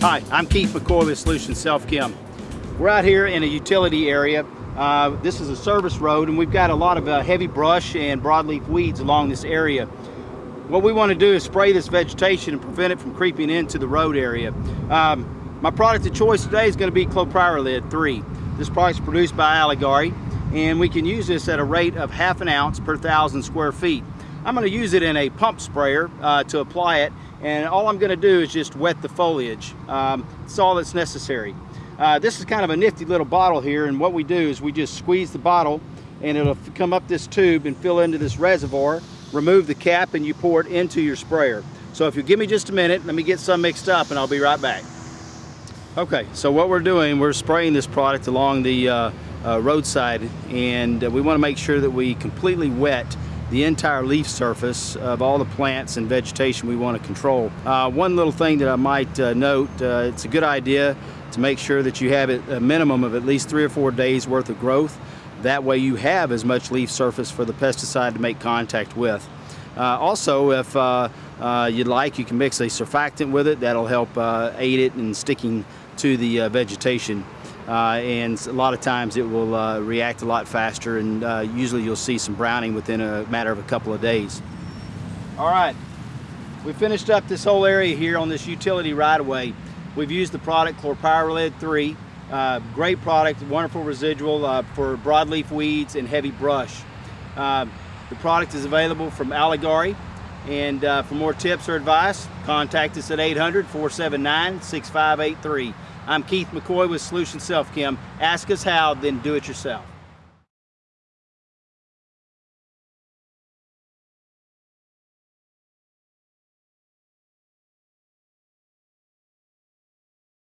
Hi, I'm Keith McCoy with Solution Self Chem. We're out here in a utility area. Uh, this is a service road and we've got a lot of uh, heavy brush and broadleaf weeds along this area. What we want to do is spray this vegetation and prevent it from creeping into the road area. Um, my product of choice today is going to be clopyralid 3. This product is produced by Alligare and we can use this at a rate of half an ounce per thousand square feet. I'm going to use it in a pump sprayer uh, to apply it and all I'm going to do is just wet the foliage. Um, that's all that's necessary. Uh, this is kind of a nifty little bottle here and what we do is we just squeeze the bottle and it'll come up this tube and fill into this reservoir, remove the cap and you pour it into your sprayer. So if you give me just a minute, let me get some mixed up and I'll be right back. Okay, so what we're doing, we're spraying this product along the uh, uh, roadside and uh, we want to make sure that we completely wet the entire leaf surface of all the plants and vegetation we want to control. Uh, one little thing that I might uh, note, uh, it's a good idea to make sure that you have a minimum of at least three or four days worth of growth. That way you have as much leaf surface for the pesticide to make contact with. Uh, also, if uh, uh, you'd like, you can mix a surfactant with it. That'll help aid it in sticking to the vegetation and a lot of times it will uh, react a lot faster and uh, usually you'll see some browning within a matter of a couple of days. All right, we finished up this whole area here on this utility right-of-way. We've used the product Clopyralid 3. Uh, great product, wonderful residual uh, for broadleaf weeds and heavy brush. Uh, the product is available from Alligare and uh, for more tips or advice, contact us at 800-479-6583. I'm Keith McCoy with Solution Self Chem. Ask us how, then do it yourself.